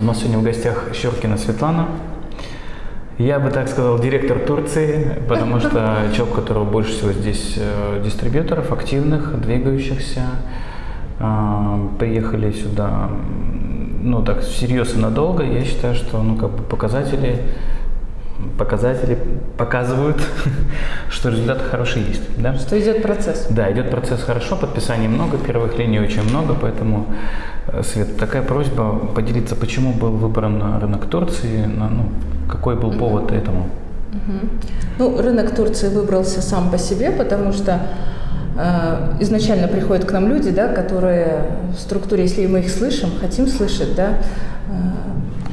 У нас сегодня в гостях Щеркина Светлана. Я бы так сказал, директор Турции, потому что человек, у которого больше всего здесь э, дистрибьюторов, активных, двигающихся. Э, приехали сюда, ну так, всерьез и надолго. Я считаю, что, ну, как бы показатели показатели показывают, что результаты хорошие есть. Да? Что идет процесс. Да, идет процесс хорошо, подписаний много, первых линий очень много, поэтому, э, Свет, такая просьба поделиться, почему был выбран рынок Турции, ну, какой был повод этому? Ну, рынок Турции выбрался сам по себе, потому что э, изначально приходят к нам люди, да, которые в структуре, если мы их слышим, хотим слышать, да, э,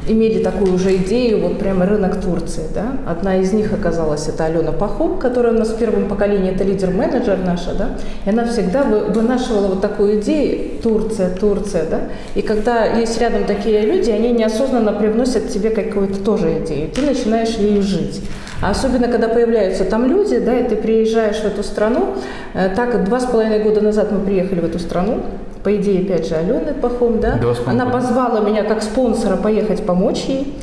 имели такую уже идею, вот прямо рынок Турции. Да? Одна из них оказалась это Алена Пахом, которая у нас в первом поколении, это лидер-менеджер наша, да? и она всегда вынашивала вот такую идею Турция, Турция. Да? И когда есть рядом такие люди, они неосознанно привносят тебе какую-то тоже идею, ты начинаешь ею жить. А особенно, когда появляются там люди, да, и ты приезжаешь в эту страну. Э, так, два с половиной года назад мы приехали в эту страну, по идее, опять же, Алены Пахом, да, она позвала меня как спонсора поехать помочь ей,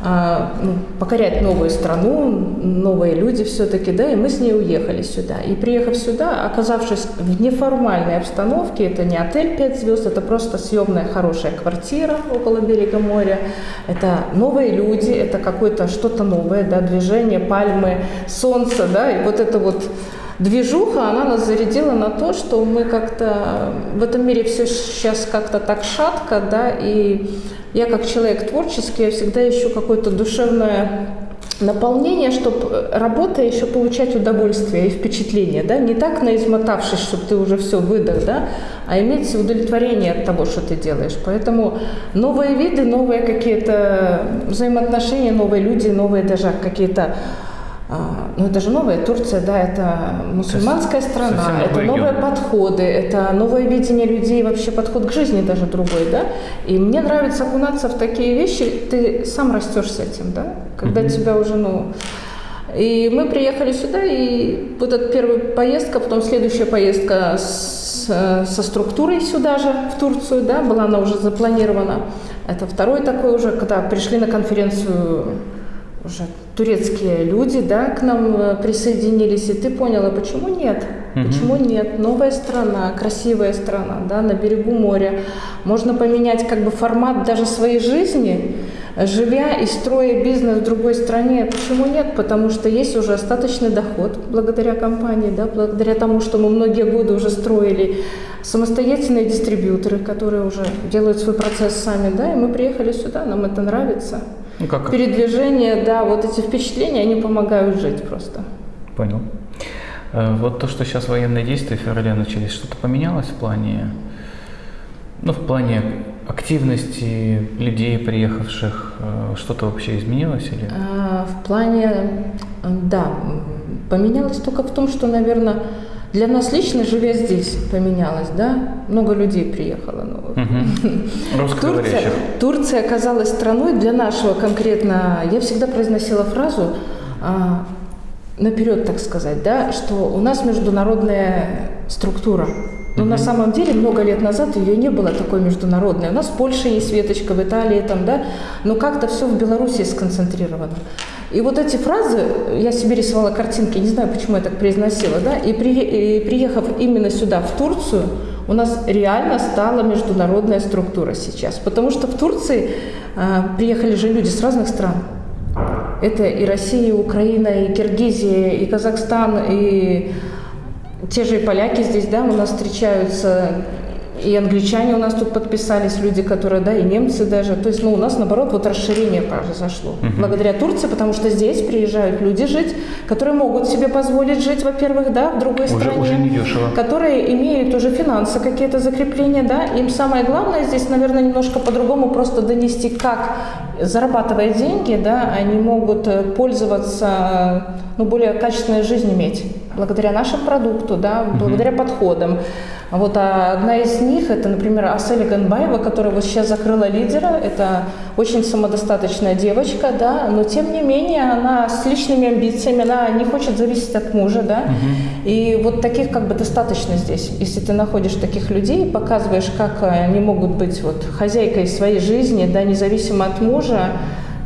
а, ну, покорять новую страну, новые люди все-таки, да, и мы с ней уехали сюда. И приехав сюда, оказавшись в неформальной обстановке, это не отель 5 звезд, это просто съемная хорошая квартира около берега моря, это новые люди, это какое-то что-то новое, да, движение, пальмы, солнце, да, и вот это вот движуха, она нас зарядила на то, что мы как-то в этом мире все сейчас как-то так шатко, да, и я как человек творческий, я всегда ищу какое-то душевное наполнение, чтобы работая еще получать удовольствие и впечатление, да, не так наизмотавшись, чтобы ты уже все выдох, да, а иметь удовлетворение от того, что ты делаешь. Поэтому новые виды, новые какие-то взаимоотношения, новые люди, новые даже какие-то ну это же новая Турция, да, это мусульманская страна, это новые регион. подходы, это новое видение людей, вообще подход к жизни даже другой, да. И мне нравится окунаться в такие вещи, ты сам растешь с этим, да, когда mm-hmm. тебя уже, ну... И мы приехали сюда, и вот эта первая поездка, потом следующая поездка с, со структурой сюда же, в Турцию, да, была она уже запланирована. Это второй такой уже, когда пришли на конференцию уже турецкие люди, да, к нам э, присоединились, и ты поняла, почему нет? Угу. Почему нет? Новая страна, красивая страна, да, на берегу моря. Можно поменять как бы формат даже своей жизни, живя и строя бизнес в другой стране. Почему нет? Потому что есть уже остаточный доход благодаря компании, да, благодаря тому, что мы многие годы уже строили самостоятельные дистрибьюторы, которые уже делают свой процесс сами, да, и мы приехали сюда, нам это нравится. Ну, как? Передвижение, да, вот эти впечатления, они помогают жить просто. Понял. Э, вот то, что сейчас военные действия в феврале начались, что-то поменялось в плане, ну, в плане активности людей, приехавших, э, что-то вообще изменилось или? А, в плане, да, поменялось только в том, что, наверное, для нас лично, живя здесь, поменялось, да? Много людей приехало новых. Угу. Турция, Турция оказалась страной для нашего конкретно. Я всегда произносила фразу а, наперед, так сказать, да, что у нас международная структура. Но mm на самом деле много лет назад ее не было такой международной. У нас в Польше есть веточка, в Италии там, да, но как-то все в Беларуси сконцентрировано. И вот эти фразы, я себе рисовала картинки, не знаю, почему я так произносила, да, и, при, и приехав именно сюда, в Турцию, у нас реально стала международная структура сейчас. Потому что в Турции э, приехали же люди с разных стран. Это и Россия, и Украина, и Киргизия, и Казахстан, и те же поляки здесь, да, у нас встречаются и англичане у нас тут подписались, люди, которые, да, и немцы даже. То есть, ну, у нас, наоборот, вот расширение произошло. Угу. Благодаря Турции, потому что здесь приезжают люди жить, которые могут себе позволить жить, во-первых, да, в другой уже, стране. Уже не дешево. Которые имеют уже финансы какие-то закрепления, да. Им самое главное здесь, наверное, немножко по-другому просто донести, как, зарабатывая деньги, да, они могут э, пользоваться, ну, более качественной жизнью иметь. Благодаря нашему продукту, да, благодаря подходам. Вот а одна из них, это, например, Аселя Ганбаева, которая вот сейчас закрыла лидера. Это очень самодостаточная девочка, да, но тем не менее она с личными амбициями, она не хочет зависеть от мужа, да. Угу. И вот таких как бы достаточно здесь. Если ты находишь таких людей, показываешь, как они могут быть вот хозяйкой своей жизни, да, независимо от мужа,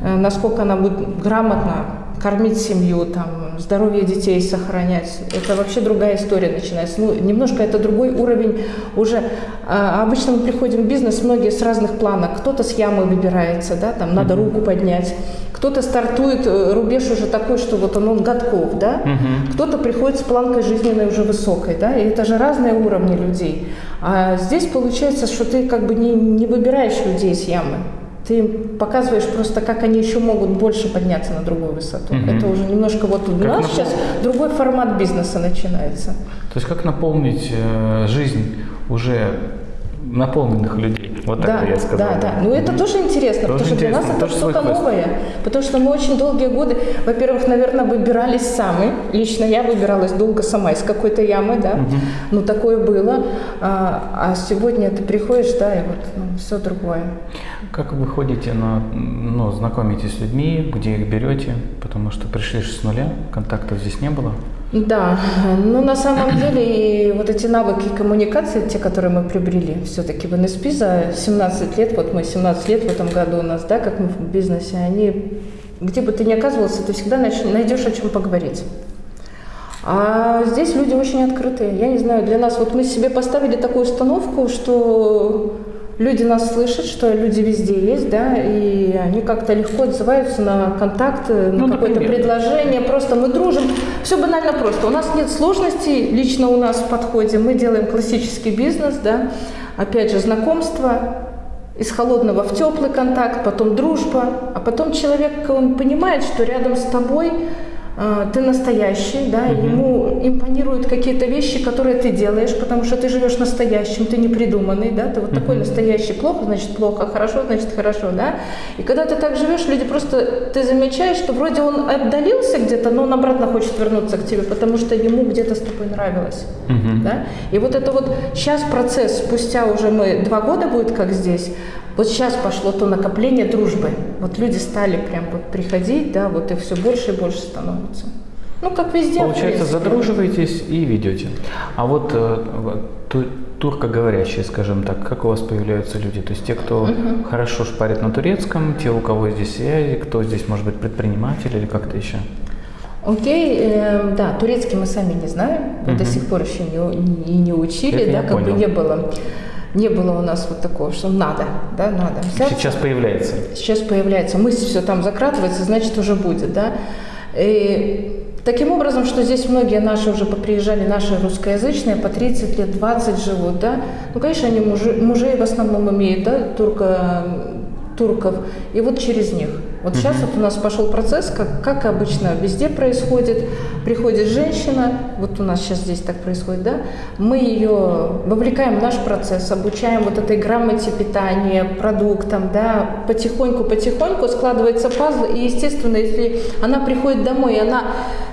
э, насколько она будет грамотно кормить семью, там, здоровье детей сохранять. Это вообще другая история начинается. Ну, немножко это другой уровень уже. А, обычно мы приходим в бизнес, многие с разных планов. Кто-то с ямы выбирается, да, там надо руку поднять. Кто-то стартует, э, рубеж уже такой, что вот он, он годков, да. Угу. Кто-то приходит с планкой жизненной уже высокой, да. И это же разные уровни людей. А здесь получается, что ты как бы не, не выбираешь людей с ямы. Ты показываешь просто, как они еще могут больше подняться на другую высоту. Угу. Это уже немножко вот у нас напол... сейчас другой формат бизнеса начинается. То есть как наполнить э, жизнь уже наполненных людей. Вот так да, я сказал. Да, да. Ну это тоже интересно, тоже потому что интересно. для нас это что-то новое. Потому что мы очень долгие годы, во-первых, наверное, выбирались сами. Лично я выбиралась долго сама из какой-то ямы, да. Угу. Ну такое было. А, а сегодня ты приходишь, да, и вот ну, все другое. Как вы ходите на, ну, знакомитесь с людьми, где их берете? Потому что пришли с нуля, контактов здесь не было. Да, ну на самом деле вот эти навыки коммуникации, те, которые мы приобрели все-таки в НСП за 17 лет, вот мы 17 лет в этом году у нас, да, как мы в бизнесе, они, где бы ты ни оказывался, ты всегда найдешь о чем поговорить. А здесь люди очень открытые. Я не знаю, для нас, вот мы себе поставили такую установку, что люди нас слышат, что люди везде есть, да, и они как-то легко отзываются на контакты, на ну, какое-то предложение. Просто мы дружим. Все банально просто. У нас нет сложностей лично у нас в подходе. Мы делаем классический бизнес, да. Опять же, знакомство, из холодного в теплый контакт, потом дружба, а потом человек, он понимает, что рядом с тобой ты настоящий, да, угу. ему импонируют какие-то вещи, которые ты делаешь, потому что ты живешь настоящим, ты не придуманный, да, ты вот угу. такой настоящий, плохо, значит плохо, хорошо, значит хорошо, да, и когда ты так живешь, люди просто, ты замечаешь, что вроде он отдалился где-то, но он обратно хочет вернуться к тебе, потому что ему где-то с тобой нравилось, угу. да, и вот это вот сейчас процесс, спустя уже мы, два года будет как здесь, вот сейчас пошло то накопление дружбы. Вот люди стали прям вот приходить, да, вот их все больше и больше становится. Ну, как везде. Получается, задруживаетесь и ведете. А вот э, туркоговорящие, скажем так, как у вас появляются люди? То есть те, кто угу. хорошо шпарит на турецком, те, у кого здесь связи, кто здесь, может быть, предприниматель или как-то еще? Окей, э, да, турецкий мы сами не знаем, угу. до сих пор еще не, не, не учили, Это да, как понял. бы не было не было у нас вот такого, что надо, да, надо. Взяться. Сейчас появляется. Сейчас появляется. Мысль все там закратывается, значит уже будет, да. И таким образом, что здесь многие наши уже поприезжали, наши русскоязычные, по 30 лет, 20 живут, да. Ну, конечно, они мужи, мужей в основном имеют, да, турка, турков, и вот через них. Вот сейчас вот у нас пошел процесс, как, как обычно везде происходит. Приходит женщина, вот у нас сейчас здесь так происходит, да, мы ее вовлекаем в наш процесс, обучаем вот этой грамоте питания, продуктам, да, потихоньку-потихоньку складывается пазл, и, естественно, если она приходит домой, и она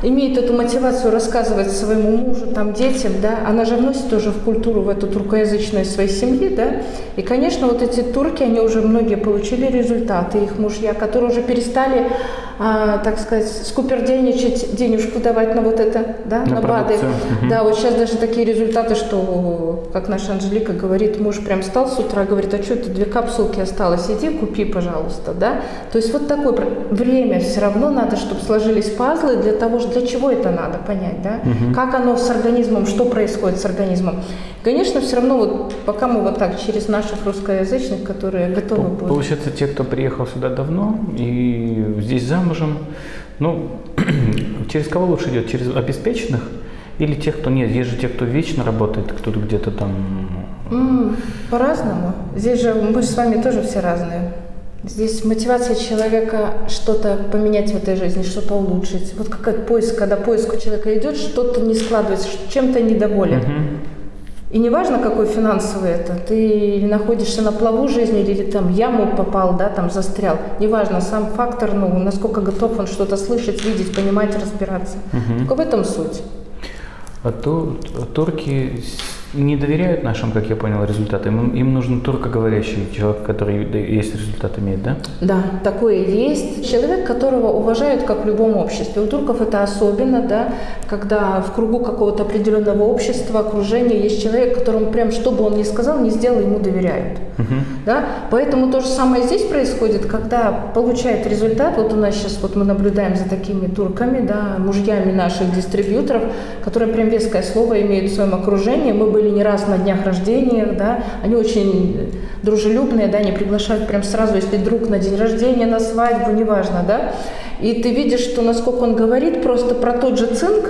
имеет эту мотивацию рассказывать своему мужу, там, детям, да, она же вносит тоже в культуру, в эту туркоязычную своей семьи, да, и, конечно, вот эти турки, они уже многие получили результаты, их мужья, которые уже уже перестали, а, так сказать, скупердельничать, денежку давать на вот это, да, на, на БАДы. Угу. Да, вот сейчас даже такие результаты, что, как наша Анжелика говорит, муж прям встал с утра, говорит, а что это две капсулки осталось, иди купи, пожалуйста, да. То есть вот такое время все равно надо, чтобы сложились пазлы для того, для чего это надо понять, да, угу. как оно с организмом, что происходит с организмом. Конечно, все равно вот пока мы вот так через наших русскоязычных, которые готовы будут. Получается, те, кто приехал сюда давно и здесь замужем, ну, через кого лучше идет? Через обеспеченных или тех, кто нет? Есть же те, кто вечно работает, кто-то где-то там... Mm, по-разному. Здесь же мы же с вами тоже все разные. Здесь мотивация человека что-то поменять в этой жизни, что-то улучшить. Вот как поиск, когда поиск у человека идет, что-то не складывается, чем-то недоволен. Uh-huh. И не важно, какой финансовый это, ты или находишься на плаву жизни, или там яму попал, да, там застрял. Неважно, сам фактор, ну, насколько готов он что-то слышать, видеть, понимать, разбираться. Угу. Только в этом суть. А то турки не доверяют нашим, как я понял, результатам. Им, им нужен туркоговорящий человек, который есть результат имеет, да? Да, такое есть. Человек, которого уважают, как в любом обществе. У турков это особенно, да, когда в кругу какого-то определенного общества, окружения есть человек, которому прям, что бы он ни сказал, не сделал, ему доверяют. Угу. Да? Поэтому то же самое здесь происходит, когда получает результат, вот у нас сейчас, вот мы наблюдаем за такими турками, да, мужьями наших дистрибьюторов, которые прям веское слово имеют в своем окружении. Мы были не раз на днях рождения, да, они очень дружелюбные, да, они приглашают прям сразу, если друг на день рождения, на свадьбу, неважно, да. И ты видишь, что насколько он говорит просто про тот же цинк,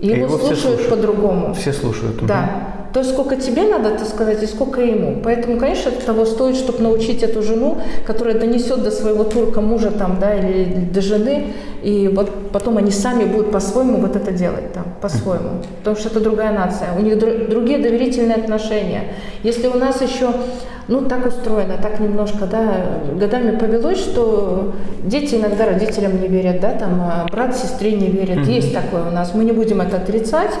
и его, его слушают по-другому. Все слушают. Да. То сколько тебе надо, это сказать, и сколько ему. Поэтому, конечно, это того стоит, чтобы научить эту жену, которая донесет до своего турка мужа там, да, или до жены, и вот потом они сами будут по-своему вот это делать там, по-своему. Потому что это другая нация. У них другие доверительные отношения. Если у нас еще ну, так устроено, так немножко, да, годами повелось, что дети иногда родителям не верят, да, там, а брат сестре не верит. Mm-hmm. Есть такое у нас, мы не будем это отрицать,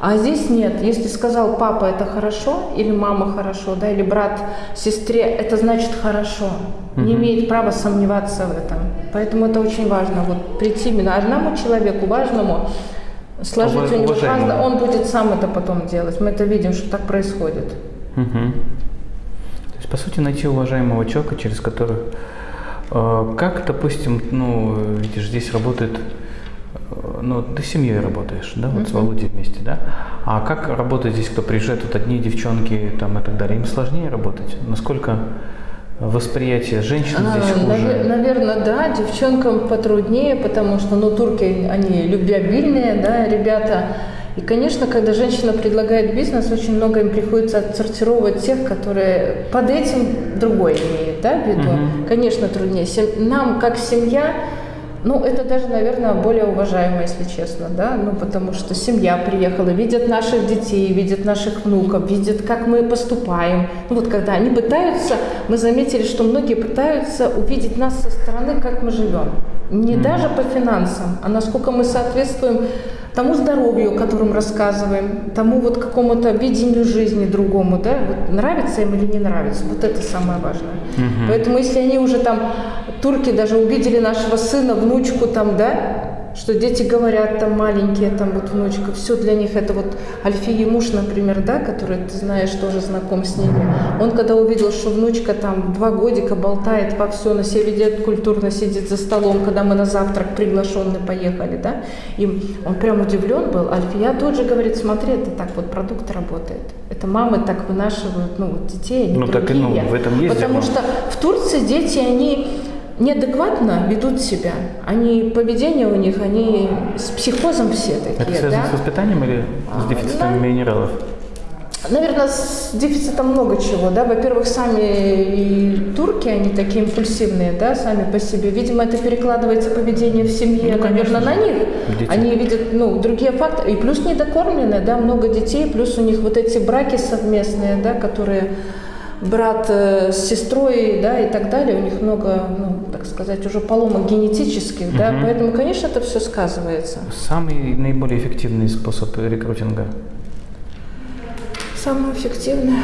а здесь нет. Если сказал папа, это хорошо, или мама хорошо, да, или брат сестре, это значит хорошо. Mm-hmm. Не имеет права сомневаться в этом. Поэтому это очень важно, вот прийти именно одному человеку, важному, сложить у него важно, он будет сам это потом делать. Мы это видим, что так происходит. Угу по сути, найти уважаемого человека, через который, э, как, допустим, ну, видишь, здесь работает, э, ну, ты с семьей работаешь, да, вот uh-huh. с Володей вместе, да, а как работает здесь, кто приезжает, вот одни девчонки там и так далее, им сложнее работать? Насколько восприятие женщин здесь а, хуже? Наверное, да, девчонкам потруднее, потому что, ну, турки, они любвеобильные, да, ребята, и, конечно, когда женщина предлагает бизнес, очень много им приходится отсортировать тех, которые под этим другой имеют, да, виду. Угу. Конечно, труднее. Нам, как семья, ну, это даже, наверное, более уважаемо, если честно, да, ну, потому что семья приехала, видят наших детей, видят наших внуков, видят, как мы поступаем. Ну, вот когда они пытаются, мы заметили, что многие пытаются увидеть нас со стороны, как мы живем. Не даже по финансам, а насколько мы соответствуем тому здоровью, о котором рассказываем, тому вот какому-то видению жизни другому, да, вот нравится им или не нравится, вот это самое важное. Угу. Поэтому если они уже там, турки даже увидели нашего сына, внучку там, да, что дети говорят там маленькие, там вот внучка, все для них это вот Альфии муж, например, да, который ты знаешь, тоже знаком с ними. Он когда увидел, что внучка там два годика болтает во все, на себя ведет культурно, сидит за столом, когда мы на завтрак приглашенные поехали, да, и он прям удивлен был. Альфия тут же говорит, смотри, это так вот продукт работает. Это мамы так вынашивают, ну, вот детей, они ну, другие. Так, ну, в этом есть Потому что в Турции дети, они неадекватно ведут себя. Они, поведение у них, они с психозом все такие. Это связано да? с воспитанием или с дефицитом да. минералов? Наверное, с дефицитом много чего, да. Во-первых, сами и турки, они такие импульсивные, да, сами по себе. Видимо, это перекладывается поведение в семье, ну, наверное, на них. Дети. Они видят, ну, другие факторы. И плюс недокормленные, да, много детей, плюс у них вот эти браки совместные, да, которые брат э, с сестрой, да, и так далее, у них много, ну, так сказать, уже поломок генетических, угу. да, поэтому, конечно, это все сказывается. Самый наиболее эффективный способ рекрутинга? Самый эффективный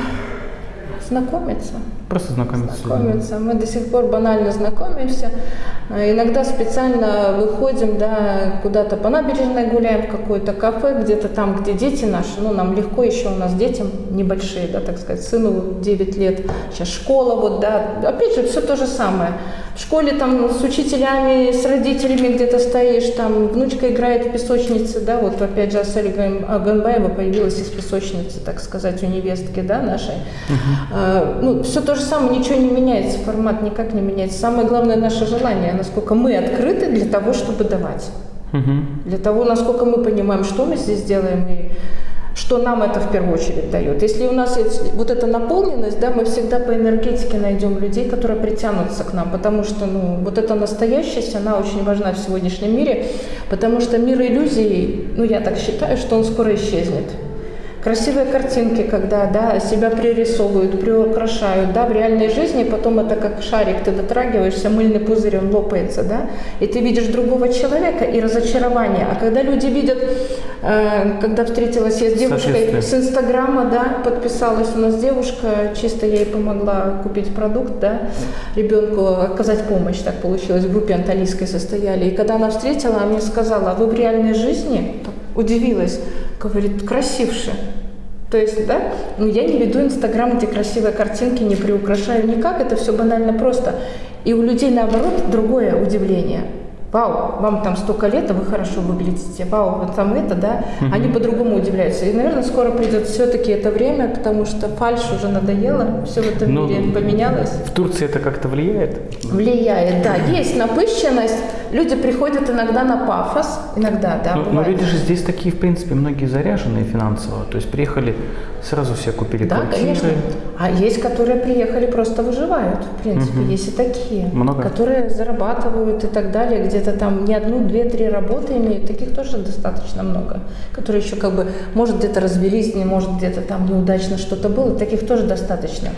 знакомиться. Просто знакомиться. Знакомиться. Мы до сих пор банально знакомимся. А иногда специально выходим, да, куда-то по набережной гуляем, в какое-то кафе, где-то там, где дети наши, ну, нам легко еще, у нас детям небольшие, да, так сказать, сыну 9 лет, сейчас школа, вот, да, опять же, все то же самое. В школе там с учителями, с родителями где-то стоишь, там внучка играет в песочнице, да, вот опять же Асель Аганбаева появилась из песочницы, так сказать, у невестки, да, нашей. Uh-huh. А, ну, все то же самое, ничего не меняется, формат никак не меняется. Самое главное наше желание, насколько мы открыты для того, чтобы давать. Угу. Для того, насколько мы понимаем, что мы здесь делаем и что нам это в первую очередь дает. Если у нас есть вот эта наполненность, да, мы всегда по энергетике найдем людей, которые притянутся к нам, потому что ну, вот эта настоящесть, она очень важна в сегодняшнем мире, потому что мир иллюзий, ну я так считаю, что он скоро исчезнет. Красивые картинки, когда да, себя пририсовывают, приукрашают, да, в реальной жизни, потом это как шарик, ты дотрагиваешься, мыльный пузырь, он лопается, да, и ты видишь другого человека и разочарование. А когда люди видят, э, когда встретилась я с девушкой с Инстаграма, да, подписалась у нас девушка, чисто я ей помогла купить продукт, да, ребенку оказать помощь, так получилось, в группе анталийской состояли. И когда она встретила, она мне сказала, а вы в реальной жизни? Удивилась, говорит, красивше. То есть, да, ну я не веду Инстаграм, эти красивые картинки, не приукрашаю никак, это все банально просто. И у людей, наоборот, другое удивление – вау, вам там столько лет, а вы хорошо выглядите, вау, вот там это, да, угу. они по-другому удивляются. И, наверное, скоро придет все-таки это время, потому что фальш уже надоело, все в этом Но мире поменялось. В Турции это как-то влияет? Влияет, да. Есть напыщенность, люди приходят иногда на пафос, иногда, да, Но, но люди же здесь такие, в принципе, многие заряженные финансово, то есть приехали, сразу все купили да, квартиры. конечно. А есть, которые приехали, просто выживают, в принципе, угу. есть и такие. Много? Которые зарабатывают и так далее, где где-то там не одну, две, три работы имеют, таких тоже достаточно много, которые еще как бы, может, где-то развелись, не может, где-то там неудачно что-то было, таких тоже достаточно.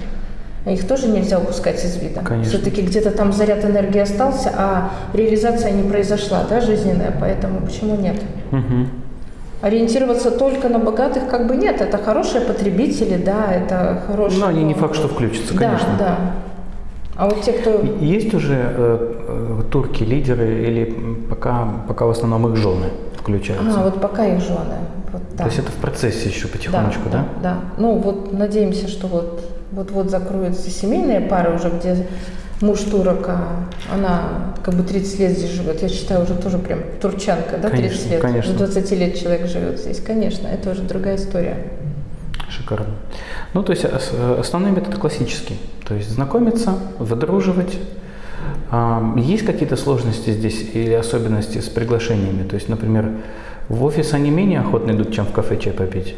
Их тоже нельзя упускать из вида. Все-таки где-то там заряд энергии остался, а реализация не произошла, да, жизненная, поэтому почему нет? Угу. Ориентироваться только на богатых как бы нет, это хорошие потребители, да, это хорошие... Но они не факт, что включатся, конечно. Да, да. А вот те, кто... Есть уже э, э, турки, лидеры, или пока, пока в основном их жены включаются? А, вот пока их жены. Да. То есть это в процессе еще потихонечку, да? Да, да. Ну вот надеемся, что вот вот-вот закроются семейные пары уже, где муж турок, а она как бы 30 лет здесь живет. Я считаю, уже тоже прям турчанка, да, 30 конечно, лет. Конечно. 20 лет человек живет здесь. Конечно, это уже другая история. Шикарно. Ну, то есть основной метод классический. То есть знакомиться, выдруживать. Есть какие-то сложности здесь или особенности с приглашениями? То есть, например, в офис они менее охотно идут, чем в кафе чай попить?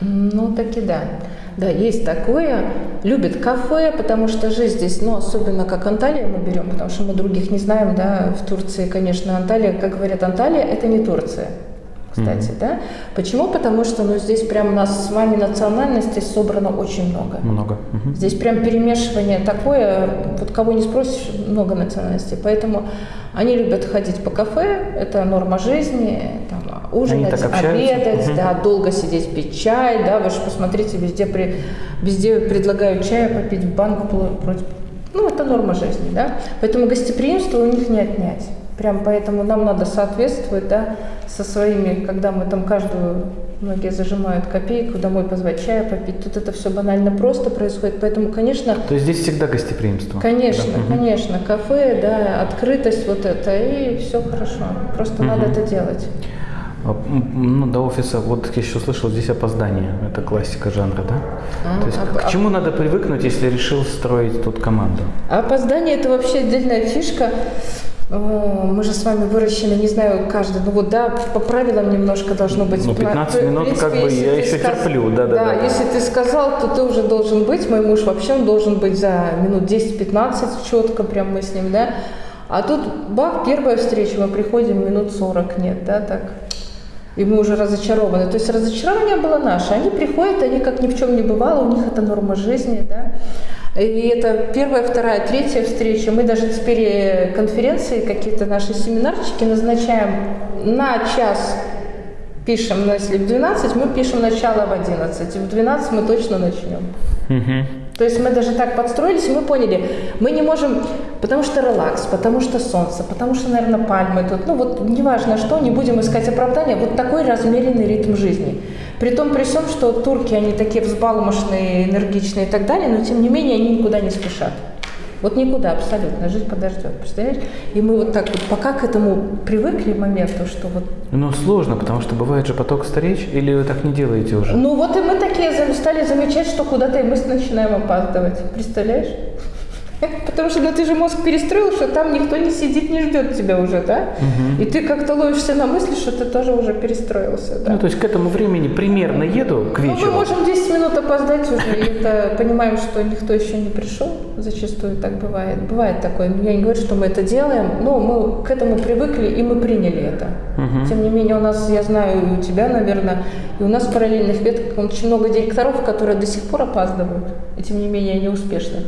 Ну, таки да. Да, есть такое. Любят кафе, потому что жизнь здесь, ну, особенно как Анталия мы берем, потому что мы других не знаем, да, в Турции, конечно, Анталия, как говорят, Анталия – это не Турция кстати, mm-hmm. да? Почему? Потому что, ну, здесь прям у нас с вами национальностей собрано очень много. Много. Mm-hmm. Здесь прям перемешивание такое, вот кого не спросишь, много национальностей. Поэтому они любят ходить по кафе, это норма жизни, там, ужинать, обедать, угу. да, долго сидеть, пить чай, да, вы же посмотрите, везде, при, везде предлагают чай попить в банк против, ну, это норма жизни, да, поэтому гостеприимство у них не отнять. Прям поэтому нам надо соответствовать, да, со своими, когда мы там каждую, многие зажимают копейку, домой позвать чая попить. Тут это все банально просто происходит, поэтому, конечно... То есть здесь всегда гостеприимство? Конечно, да. конечно. Кафе, да, открытость вот это, и все хорошо. Просто угу. надо это делать. А, ну, до офиса, вот я еще слышал, здесь опоздание. Это классика жанра, да? А, То есть а, к чему надо привыкнуть, если решил строить тут команду? Опоздание – это вообще отдельная фишка. Мы же с вами выращены, не знаю, каждый, ну вот да, по правилам немножко должно быть. Ну, 15 минут, принципе, как бы, я еще сказ... терплю, да, да, да. Да, если ты сказал, то ты уже должен быть, мой муж вообще, он должен быть за минут 10-15 четко, прям мы с ним, да. А тут, бах, первая встреча, мы приходим, минут 40 нет, да, так. И мы уже разочарованы. То есть разочарование было наше. Они приходят, они как ни в чем не бывало, у них это норма жизни, да. И это первая, вторая, третья встреча. Мы даже теперь э, конференции, какие-то наши семинарчики назначаем на час. Пишем, ну, если в 12, мы пишем начало в 11. И в 12 мы точно начнем. Угу. То есть мы даже так подстроились, и мы поняли, мы не можем, потому что релакс, потому что солнце, потому что, наверное, пальмы тут, ну вот неважно что, не будем искать оправдания, вот такой размеренный ритм жизни. При том, при всем, что турки, они такие взбалмошные, энергичные и так далее, но тем не менее они никуда не спешат. Вот никуда абсолютно, жизнь подождет, представляешь? И мы вот так вот пока к этому привыкли моменту, что вот... Ну, сложно, потому что бывает же поток встреч, или вы так не делаете уже? Ну, вот и мы такие стали замечать, что куда-то и мы начинаем опаздывать, представляешь? Потому что ну, ты же мозг перестроил, что там никто не сидит, не ждет тебя уже, да? Угу. И ты как-то ловишься на мысли, что ты тоже уже перестроился, да? Ну, то есть к этому времени примерно еду к вечеру. Ну, мы можем 10 минут опоздать уже, и это понимаем, что никто еще не пришел. Зачастую так бывает. Бывает такое. Я не говорю, что мы это делаем, но мы к этому привыкли, и мы приняли это. Угу. Тем не менее, у нас, я знаю, и у тебя, наверное, и у нас в параллельных ветках очень много директоров, которые до сих пор опаздывают, и тем не менее они успешны.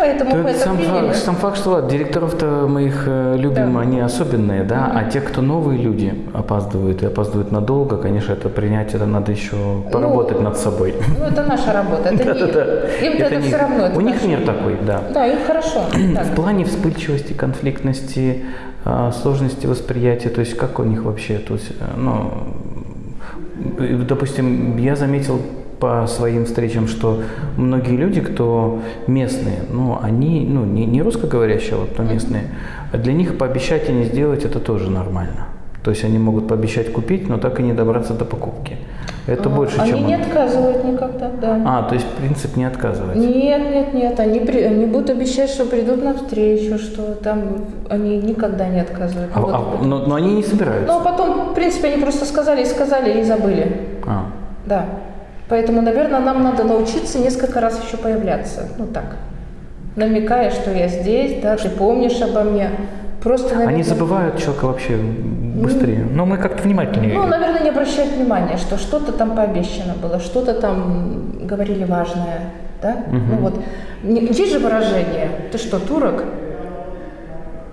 Поэтому это сам, факт, сам факт, что директоров-то мы их э, любим, да. они особенные, да, mm-hmm. а те, кто новые люди опаздывают и опаздывают надолго, конечно, это принять, это надо еще поработать ну, над собой. Ну, это наша работа, это не Им это все равно. У них мир такой, да. Да, им хорошо. В плане вспыльчивости, конфликтности, а, сложности восприятия, то есть как у них вообще, то есть, э, ну, допустим, я заметил по своим встречам, что многие люди, кто местные, ну, они, ну, не, не русскоговорящие, а вот, но местные, а для них пообещать и не сделать это тоже нормально. То есть они могут пообещать купить, но так и не добраться до покупки. Это а, больше, они чем... Они не отказывают никогда, да. А, то есть принцип не отказывать? Нет, нет, нет. Они, при... они будут обещать, что придут на встречу, что там они никогда не отказывают. А, вот. а, но, но они не собираются? Ну, а потом, в принципе, они просто сказали и сказали, и забыли. А. Да. Поэтому, наверное, нам надо научиться несколько раз еще появляться. Ну так, намекая, что я здесь, да, ты помнишь обо мне. Просто, наверное, Они забывают человека вообще быстрее. Но мы как-то внимательнее. Ну, наверное, не обращают внимания, что что-то там пообещано было, что-то там говорили важное. Да? Угу. Ну вот. Есть же выражение, ты что, турок?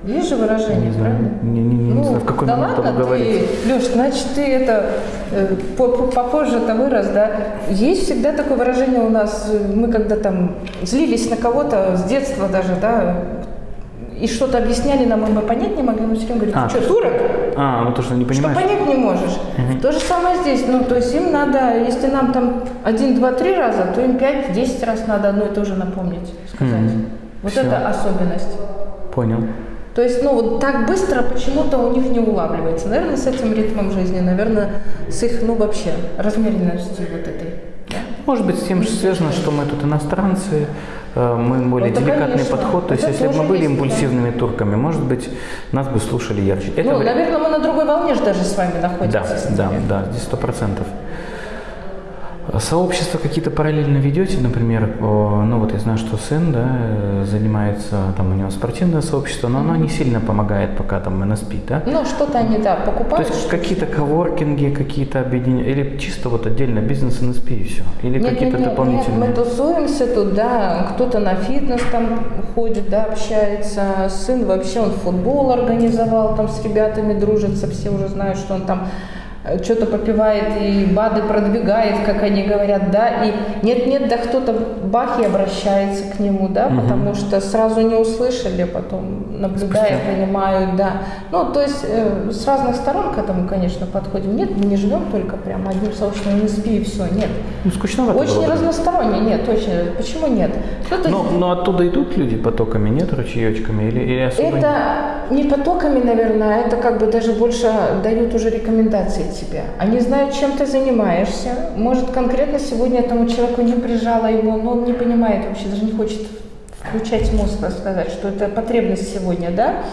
Есть же выражение, не правильно? Не, не, не, ну, не знаю, в какой да момент ладно, говорить. Ты, Леш, значит, ты это э, попозже-то вырос, да? Есть всегда такое выражение у нас, мы когда там злились на кого-то с детства даже, да, и что-то объясняли нам, и мы понять не могли, мы все время говорим, а, что, турок? А, ну то, что не понимаешь. Что понять не можешь. Угу. То же самое здесь, ну, то есть им надо, если нам там один, два, три раза, то им пять, десять раз надо одно и то же напомнить, сказать. Угу. Вот Все. это особенность. Понял. То есть, ну, вот так быстро почему-то у них не улавливается. Наверное, с этим ритмом жизни, наверное, с их, ну, вообще, размеренностью вот этой. Да? Может быть, с тем же связано, что мы тут иностранцы, э, мы более вот, деликатный конечно. подход. То есть, если бы мы были импульсивными да. турками, может быть, нас бы слушали ярче. Это ну, наверное, мы на другой волне же даже с вами находимся. Да, да, да, здесь сто процентов. Сообщества какие-то параллельно ведете, например, ну вот я знаю, что сын, да, занимается, там у него спортивное сообщество, но оно не сильно помогает, пока там НСП, да? Ну, что-то они, да, покупают. То есть какие-то коворкинги, какие-то объединения, или чисто вот отдельно бизнес НСП и все? Или какие-то дополнительные? Нет, мы тусуемся тут, да, кто-то на фитнес там ходит, да, общается, сын вообще, он футбол организовал, там с ребятами дружится, все уже знают, что он там что-то попивает и БАДы продвигает, как они говорят, да, и нет-нет, да кто-то бах и обращается к нему, да, угу. потому что сразу не услышали, потом наблюдая, Спустя. понимают, да. Ну, то есть э, с разных сторон к этому, конечно, подходим. Нет, мы не живем только прям одним сообществом НСП и все, нет. Ну, скучновато Очень было, разносторонне, нет, точно. Почему нет? Но, но оттуда идут люди потоками, нет, ручеечками или, или особо Это не потоками, наверное, а это как бы даже больше дают уже рекомендации тебе. Они знают, чем ты занимаешься. Может, конкретно сегодня этому человеку не прижало его, но он не понимает вообще, даже не хочет включать мозг, рассказать, что это потребность сегодня, да?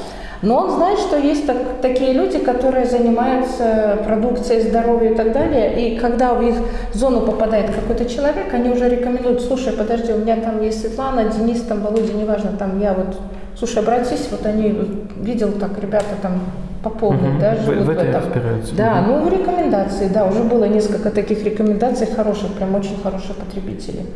Но он знает, что есть так, такие люди, которые занимаются продукцией здоровья и так далее, и когда в их зону попадает какой-то человек, они уже рекомендуют, слушай, подожди, у меня там есть Светлана, Денис, там Володя, неважно, там я вот, слушай, обратись, вот они, видел так, ребята там по полной, угу. да, живут в, в, в этом. Разбираются. Да, ну рекомендации, да, уже было несколько таких рекомендаций хороших, прям очень хороших потребителей.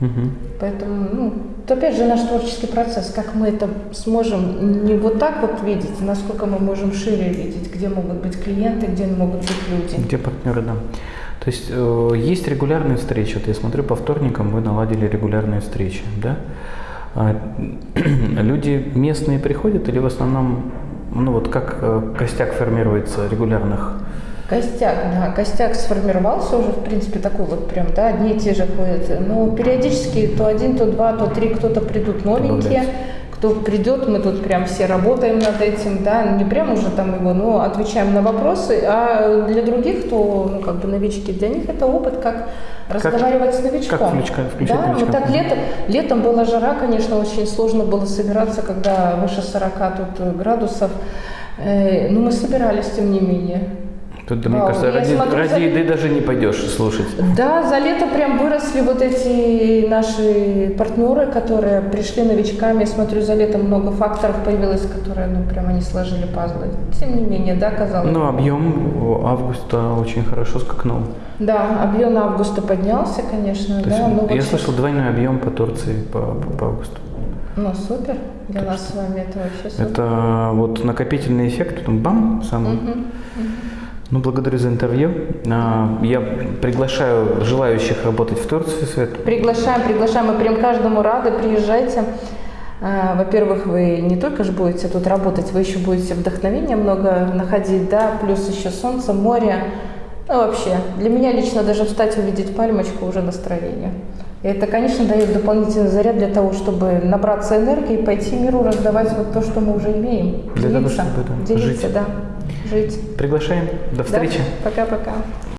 Угу. Поэтому, ну, это опять же наш творческий процесс, как мы это сможем не вот так вот видеть, насколько мы можем шире видеть, где могут быть клиенты, где могут быть люди. Где партнеры, да. То есть э, есть регулярные встречи. Вот я смотрю, по вторникам вы наладили регулярные встречи, да? А, люди местные приходят или в основном ну вот как э, костяк формируется регулярных? Костяк, да, костяк сформировался уже, в принципе, такой вот прям, да, одни и те же ходят. Но периодически то один, то два, то три кто-то придут новенькие, кто придет, мы тут прям все работаем над этим, да, не прям уже там его, но отвечаем на вопросы, а для других, кто, ну, как бы новички, для них это опыт, как, разговаривать с новичком. Как включка, включать да, новичка. вот так летом, летом была жара, конечно, очень сложно было собираться, когда выше 40 тут градусов, Э, ну, мы собирались, тем не менее. Тут, мне кажется, ради, смотрю, ради за... еды даже не пойдешь слушать. Да, за лето прям выросли вот эти наши партнеры, которые пришли новичками. Смотрю, за лето много факторов появилось, которые, ну, прям они сложили пазлы. Тем не менее, да, казалось. Ну, объем августа очень хорошо скакнул. Да, объем августа поднялся, конечно. То да, есть, но я вот слышал двойной объем по Турции по, по, по августу. Ну, супер. Для нас с вами это вообще супер. Это вот накопительный эффект, потом бам, самый. Угу, угу. Ну, благодарю за интервью. А, я приглашаю желающих работать в Турции, Свет. Приглашаем, приглашаем. Мы прям каждому рады. Приезжайте. А, во-первых, вы не только же будете тут работать, вы еще будете вдохновение много находить, да, плюс еще солнце, море. Ну, вообще, для меня лично даже встать, увидеть пальмочку уже настроение. И это, конечно, дает дополнительный заряд для того, чтобы набраться энергии и пойти миру раздавать вот то, что мы уже имеем. Для делиться, того, чтобы да, делиться, жить. да, жить. Приглашаем. До встречи. Да. Пока-пока.